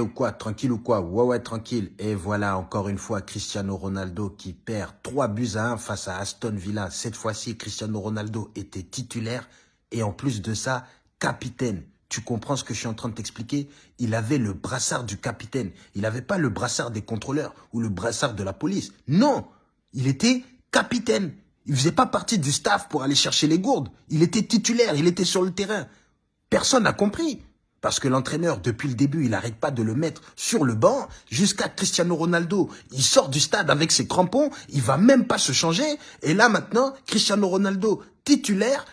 ou quoi Tranquille ou quoi? Ouais, ouais, tranquille. Et voilà, encore une fois, Cristiano Ronaldo qui perd 3 buts à 1 face à Aston Villa. Cette fois-ci, Cristiano Ronaldo était titulaire et en plus de ça, capitaine. Tu comprends ce que je suis en train de t'expliquer? Il avait le brassard du capitaine. Il n'avait pas le brassard des contrôleurs ou le brassard de la police. Non Il était capitaine. Il faisait pas partie du staff pour aller chercher les gourdes. Il était titulaire, il était sur le terrain. Personne n'a compris. Parce que l'entraîneur, depuis le début, il n'arrête pas de le mettre sur le banc jusqu'à Cristiano Ronaldo. Il sort du stade avec ses crampons, il va même pas se changer. Et là maintenant, Cristiano Ronaldo, titulaire,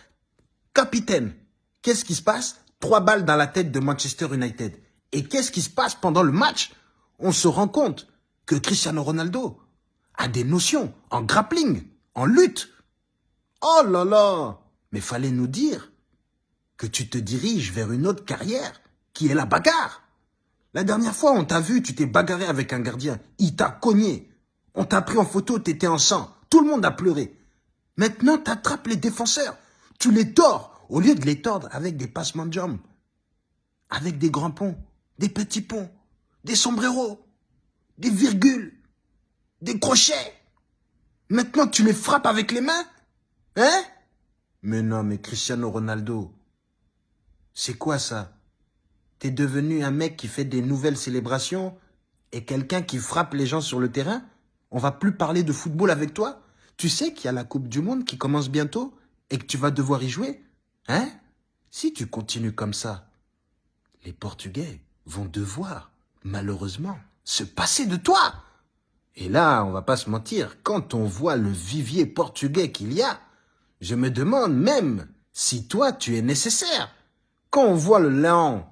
capitaine. Qu'est-ce qui se passe? Trois balles dans la tête de Manchester United. Et qu'est-ce qui se passe pendant le match? On se rend compte que Cristiano Ronaldo a des notions en grappling, en lutte. Oh là là Mais fallait nous dire que tu te diriges vers une autre carrière, qui est la bagarre. La dernière fois, on t'a vu, tu t'es bagarré avec un gardien. Il t'a cogné. On t'a pris en photo, t'étais en sang. Tout le monde a pleuré. Maintenant, t'attrapes les défenseurs. Tu les tords, au lieu de les tordre avec des passements de jambes. Avec des grands ponts, des petits ponts, des sombreros, des virgules, des crochets. Maintenant, tu les frappes avec les mains Hein? Mais non, mais Cristiano Ronaldo, c'est quoi ça? T'es devenu un mec qui fait des nouvelles célébrations et quelqu'un qui frappe les gens sur le terrain? On va plus parler de football avec toi? Tu sais qu'il y a la Coupe du Monde qui commence bientôt et que tu vas devoir y jouer Hein? Si tu continues comme ça, les Portugais vont devoir, malheureusement, se passer de toi. Et là, on va pas se mentir, quand on voit le vivier portugais qu'il y a, je me demande même si toi tu es nécessaire. Quand on voit le Léon,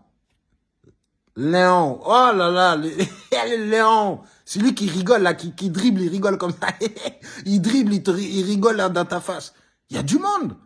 Léon, oh là là, le, le Léon, celui qui rigole là, qui, dribble, il rigole comme ça. il dribble, il, te, il rigole là dans ta face. Il y a du monde.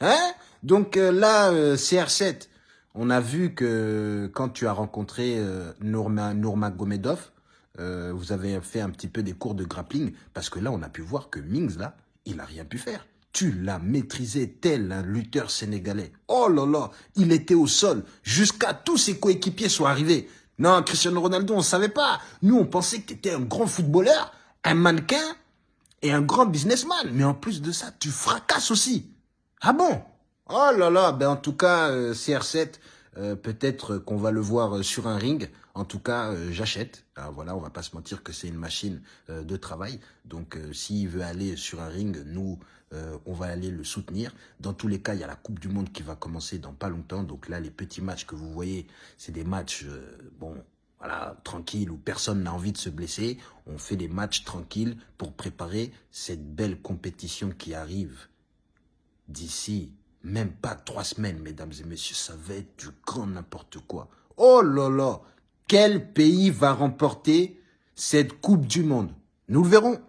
Hein? Donc euh, là, euh, CR7, on a vu que quand tu as rencontré euh, Nourma, Nourma Gomedov, euh, vous avez fait un petit peu des cours de grappling, parce que là, on a pu voir que Mings, là, il n'a rien pu faire. Tu l'as maîtrisé tel un lutteur sénégalais. Oh là là, il était au sol jusqu'à tous ses coéquipiers soient arrivés. Non, Cristiano Ronaldo, on ne savait pas. Nous, on pensait que tu un grand footballeur, un mannequin et un grand businessman. Mais en plus de ça, tu fracasses aussi. Ah bon? Oh là là, ben en tout cas, euh, CR7, euh, peut-être qu'on va le voir euh, sur un ring. En tout cas, j'achète. Ah, voilà, on va pas se mentir que c'est une machine de travail. Donc, s'il veut aller sur un ring, nous, on va aller le soutenir. Dans tous les cas, il y a la Coupe du Monde qui va commencer dans pas longtemps. Donc là, les petits matchs que vous voyez, c'est des matchs, bon, voilà, tranquilles, où personne n'a envie de se blesser. On fait des matchs tranquilles pour préparer cette belle compétition qui arrive d'ici même pas trois semaines, mesdames et messieurs, ça va être du grand n'importe quoi. Oh là là, quel pays va remporter cette Coupe du Monde? Nous le verrons.